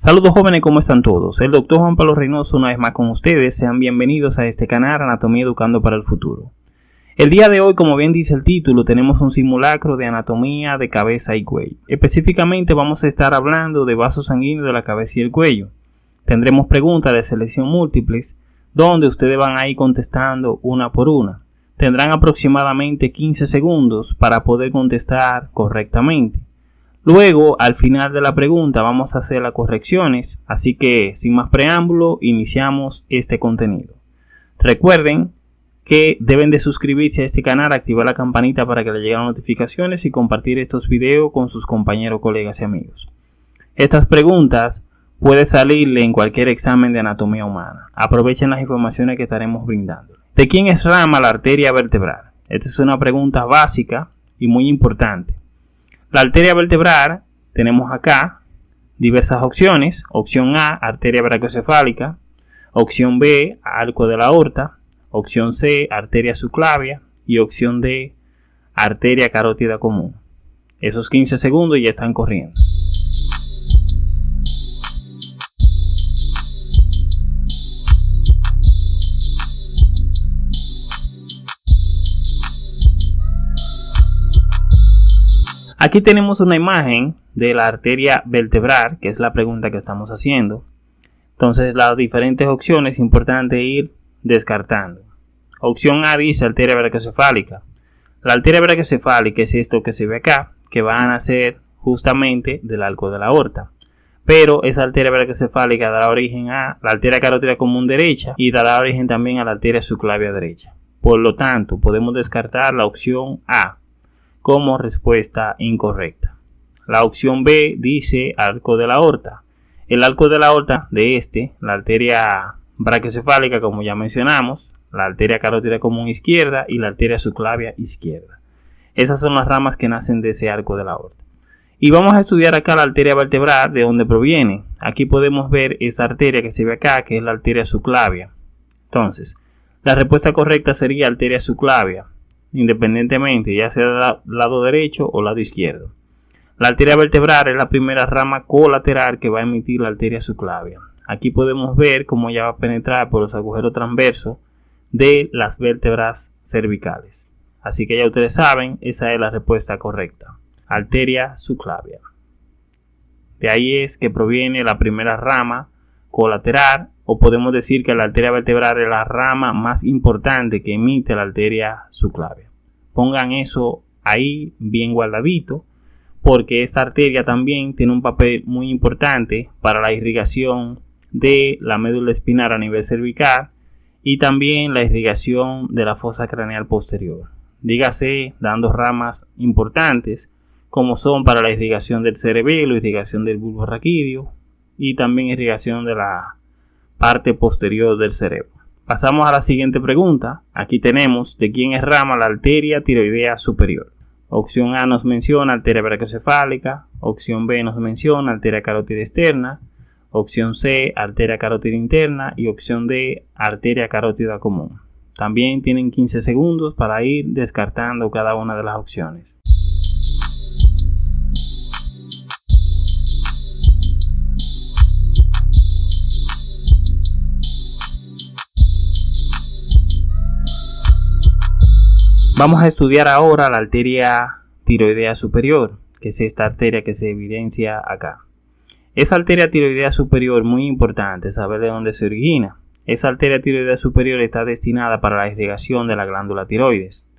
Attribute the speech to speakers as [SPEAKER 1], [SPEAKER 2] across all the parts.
[SPEAKER 1] Saludos jóvenes, ¿cómo están todos? El doctor Juan Pablo Reynoso una vez más con ustedes. Sean bienvenidos a este canal Anatomía Educando para el Futuro. El día de hoy, como bien dice el título, tenemos un simulacro de anatomía de cabeza y cuello. Específicamente vamos a estar hablando de vasos sanguíneos de la cabeza y el cuello. Tendremos preguntas de selección múltiples, donde ustedes van a ir contestando una por una. Tendrán aproximadamente 15 segundos para poder contestar correctamente. Luego, al final de la pregunta, vamos a hacer las correcciones, así que sin más preámbulo, iniciamos este contenido. Recuerden que deben de suscribirse a este canal, activar la campanita para que les lleguen notificaciones y compartir estos videos con sus compañeros, colegas y amigos. Estas preguntas pueden salirle en cualquier examen de anatomía humana. Aprovechen las informaciones que estaremos brindando. ¿De quién es rama la arteria vertebral? Esta es una pregunta básica y muy importante. La arteria vertebral tenemos acá diversas opciones. Opción A, arteria brachiocefálica. Opción B, arco de la aorta. Opción C, arteria subclavia. Y opción D, arteria carótida común. Esos 15 segundos ya están corriendo. Aquí tenemos una imagen de la arteria vertebral, que es la pregunta que estamos haciendo. Entonces, las diferentes opciones es importante ir descartando. Opción A dice arteria brachiocefálica. La arteria brachiocefálica es esto que se ve acá, que van a nacer justamente del arco de la aorta. Pero esa arteria brachiocefálica dará origen a la arteria carótida común derecha y dará origen también a la arteria subclavia derecha. Por lo tanto, podemos descartar la opción A, como respuesta incorrecta. La opción B dice arco de la aorta. El arco de la aorta de este, la arteria brachiocefálica, como ya mencionamos, la arteria carótida común izquierda y la arteria subclavia izquierda. Esas son las ramas que nacen de ese arco de la aorta. Y vamos a estudiar acá la arteria vertebral, de dónde proviene. Aquí podemos ver esa arteria que se ve acá, que es la arteria subclavia. Entonces, la respuesta correcta sería arteria subclavia independientemente, ya sea del lado derecho o lado izquierdo. La arteria vertebral es la primera rama colateral que va a emitir la arteria subclavia. Aquí podemos ver cómo ella va a penetrar por los agujeros transversos de las vértebras cervicales. Así que ya ustedes saben, esa es la respuesta correcta. Arteria subclavia. De ahí es que proviene la primera rama colateral o podemos decir que la arteria vertebral es la rama más importante que emite la arteria subclavia. Pongan eso ahí bien guardadito porque esta arteria también tiene un papel muy importante para la irrigación de la médula espinal a nivel cervical y también la irrigación de la fosa craneal posterior. Dígase dando ramas importantes como son para la irrigación del cerebelo, irrigación del bulbo raquídeo y también irrigación de la parte posterior del cerebro. Pasamos a la siguiente pregunta. Aquí tenemos de quién es rama la arteria tiroidea superior. Opción A nos menciona arteria brachiocefálica, opción B nos menciona arteria carótida externa, opción C arteria carótida interna y opción D arteria carótida común. También tienen 15 segundos para ir descartando cada una de las opciones. Vamos a estudiar ahora la arteria tiroidea superior, que es esta arteria que se evidencia acá. Esa arteria tiroidea superior, muy importante saber de dónde se origina. Esa arteria tiroidea superior está destinada para la irrigación de la glándula tiroides.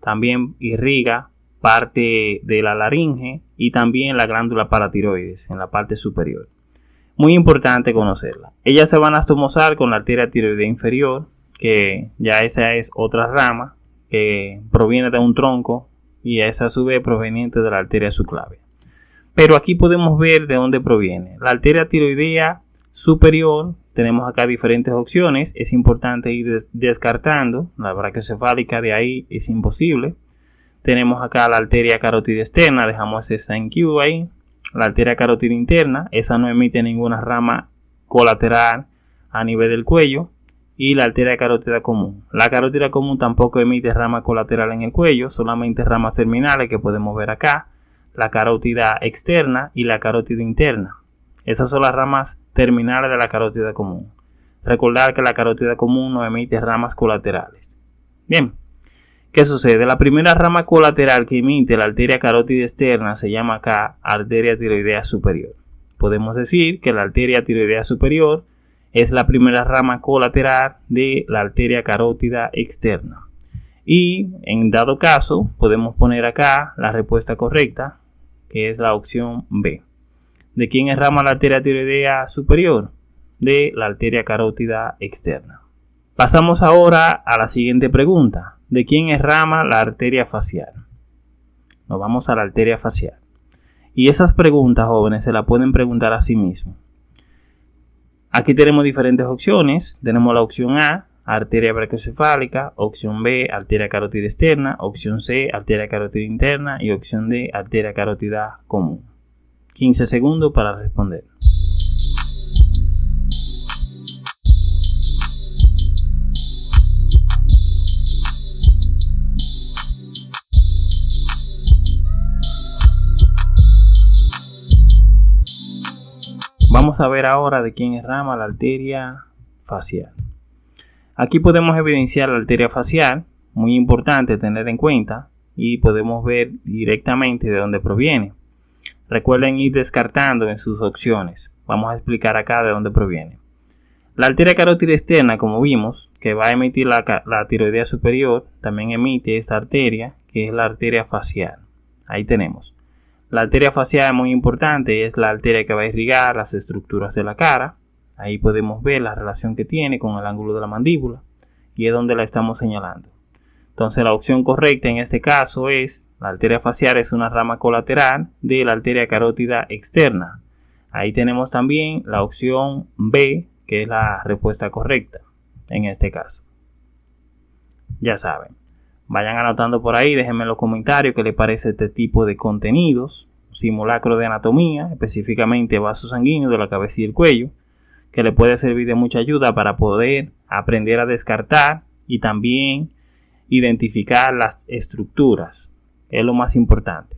[SPEAKER 1] También irriga parte de la laringe y también la glándula paratiroides en la parte superior. Muy importante conocerla. Ella se va a anastomosar con la arteria tiroidea inferior, que ya esa es otra rama que proviene de un tronco y a su vez proveniente de la arteria subclavia. Pero aquí podemos ver de dónde proviene. La arteria tiroidea superior, tenemos acá diferentes opciones, es importante ir descartando, la brachiocefálica de ahí es imposible. Tenemos acá la arteria carótida externa, dejamos esa en Q ahí. La arteria carótida interna, esa no emite ninguna rama colateral a nivel del cuello y la arteria carótida común. La carótida común tampoco emite rama colateral en el cuello, solamente ramas terminales que podemos ver acá, la carótida externa y la carótida interna. Esas son las ramas terminales de la carótida común. Recordar que la carótida común no emite ramas colaterales. Bien, ¿qué sucede? La primera rama colateral que emite la arteria carótida externa se llama acá arteria tiroidea superior. Podemos decir que la arteria tiroidea superior es la primera rama colateral de la arteria carótida externa. Y en dado caso, podemos poner acá la respuesta correcta, que es la opción B. ¿De quién es rama la arteria tiroidea superior? De la arteria carótida externa. Pasamos ahora a la siguiente pregunta. ¿De quién es rama la arteria facial? Nos vamos a la arteria facial. Y esas preguntas, jóvenes, se la pueden preguntar a sí mismos. Aquí tenemos diferentes opciones. Tenemos la opción A, arteria brachiocefálica, opción B, arteria carótida externa, opción C, arteria carótida interna y opción D, arteria carótida común. 15 segundos para responder. Vamos a ver ahora de quién es rama la arteria facial. Aquí podemos evidenciar la arteria facial, muy importante tener en cuenta, y podemos ver directamente de dónde proviene. Recuerden ir descartando en sus opciones. Vamos a explicar acá de dónde proviene. La arteria carótida externa, como vimos, que va a emitir la, la tiroidea superior, también emite esta arteria, que es la arteria facial. Ahí tenemos. La arteria facial es muy importante, es la arteria que va a irrigar las estructuras de la cara. Ahí podemos ver la relación que tiene con el ángulo de la mandíbula y es donde la estamos señalando. Entonces la opción correcta en este caso es la arteria facial es una rama colateral de la arteria carótida externa. Ahí tenemos también la opción B, que es la respuesta correcta en este caso. Ya saben. Vayan anotando por ahí, déjenme en los comentarios qué les parece este tipo de contenidos. Simulacro de anatomía, específicamente vasos sanguíneos de la cabeza y el cuello, que le puede servir de mucha ayuda para poder aprender a descartar y también identificar las estructuras. Es lo más importante.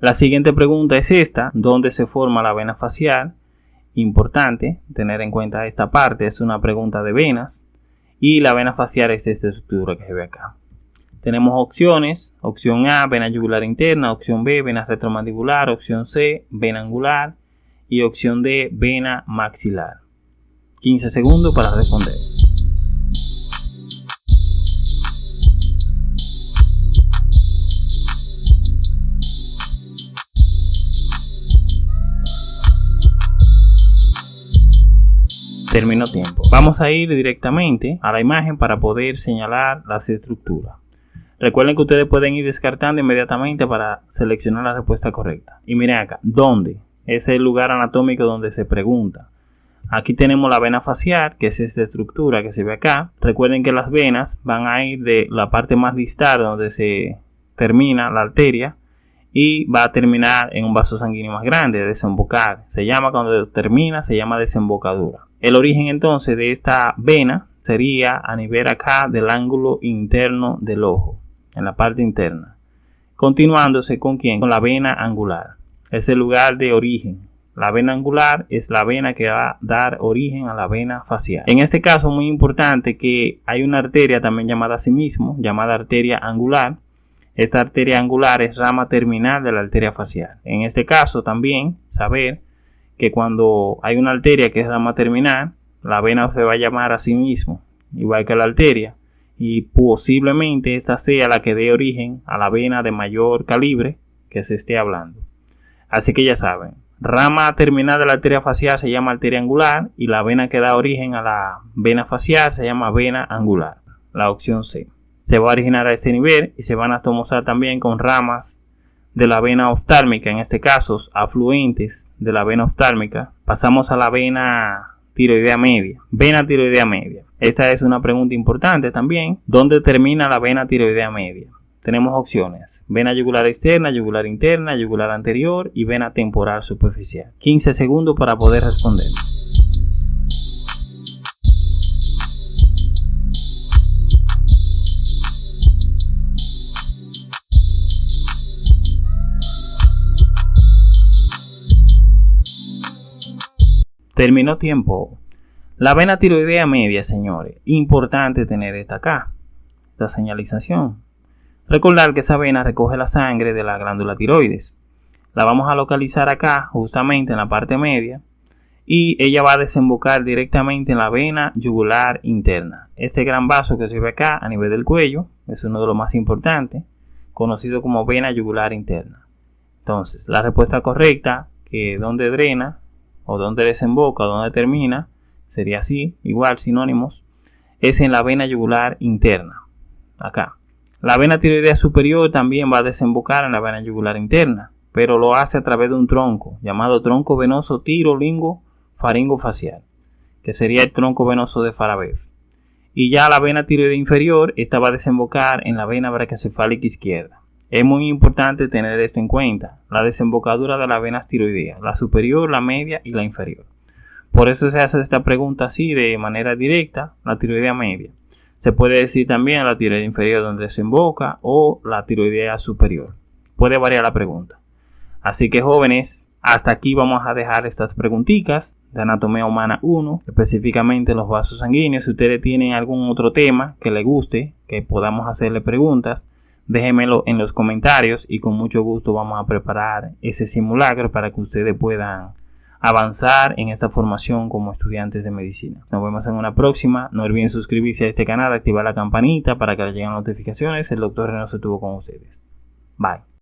[SPEAKER 1] La siguiente pregunta es esta, ¿dónde se forma la vena facial? Importante tener en cuenta esta parte, es una pregunta de venas y la vena facial es esta estructura que se ve acá. Tenemos opciones, opción A, vena yugular interna, opción B, vena retromandibular, opción C, vena angular y opción D, vena maxilar. 15 segundos para responder. Terminó tiempo. Vamos a ir directamente a la imagen para poder señalar las estructuras. Recuerden que ustedes pueden ir descartando inmediatamente para seleccionar la respuesta correcta. Y miren acá, ¿dónde? Es el lugar anatómico donde se pregunta. Aquí tenemos la vena facial, que es esta estructura que se ve acá. Recuerden que las venas van a ir de la parte más distal donde se termina la arteria y va a terminar en un vaso sanguíneo más grande, desembocar. Se llama cuando termina, se llama desembocadura. El origen entonces de esta vena sería a nivel acá del ángulo interno del ojo en la parte interna. Continuándose con quién? Con la vena angular. Es el lugar de origen. La vena angular es la vena que va a dar origen a la vena facial. En este caso, muy importante que hay una arteria también llamada a sí mismo, llamada arteria angular. Esta arteria angular es rama terminal de la arteria facial. En este caso también saber que cuando hay una arteria que es rama terminal, la vena se va a llamar a sí mismo, igual que la arteria y posiblemente esta sea la que dé origen a la vena de mayor calibre que se esté hablando. Así que ya saben, rama terminal de la arteria facial se llama arteria angular y la vena que da origen a la vena facial se llama vena angular, la opción C. Se va a originar a este nivel y se van a tomar también con ramas de la vena oftálmica, en este caso afluentes de la vena oftálmica. Pasamos a la vena tiroidea media. Vena tiroidea media. Esta es una pregunta importante también. ¿Dónde termina la vena tiroidea media? Tenemos opciones. Vena yugular externa, yugular interna, yugular anterior y vena temporal superficial. 15 segundos para poder responder. Terminó tiempo. La vena tiroidea media, señores. Importante tener esta acá. Esta señalización. Recordar que esa vena recoge la sangre de la glándula tiroides. La vamos a localizar acá, justamente en la parte media. Y ella va a desembocar directamente en la vena yugular interna. Este gran vaso que se ve acá a nivel del cuello es uno de los más importantes, conocido como vena yugular interna. Entonces, la respuesta correcta, que donde drena o donde desemboca o donde termina, sería así, igual sinónimos, es en la vena yugular interna, acá. La vena tiroidea superior también va a desembocar en la vena yugular interna, pero lo hace a través de un tronco llamado tronco venoso tirolingo faringo facial, que sería el tronco venoso de Farabev. Y ya la vena tiroidea inferior, esta va a desembocar en la vena brachiocefálica izquierda. Es muy importante tener esto en cuenta, la desembocadura de las venas tiroideas, la superior, la media y la inferior. Por eso se hace esta pregunta así de manera directa, la tiroidea media. Se puede decir también la tiroidea inferior donde desemboca o la tiroidea superior. Puede variar la pregunta. Así que jóvenes, hasta aquí vamos a dejar estas preguntitas de anatomía humana 1, específicamente los vasos sanguíneos. Si ustedes tienen algún otro tema que les guste, que podamos hacerle preguntas, déjenmelo en los comentarios y con mucho gusto vamos a preparar ese simulacro para que ustedes puedan avanzar en esta formación como estudiantes de medicina. Nos vemos en una próxima. No olviden suscribirse a este canal, activar la campanita para que les lleguen notificaciones. El doctor Reno se tuvo con ustedes. Bye.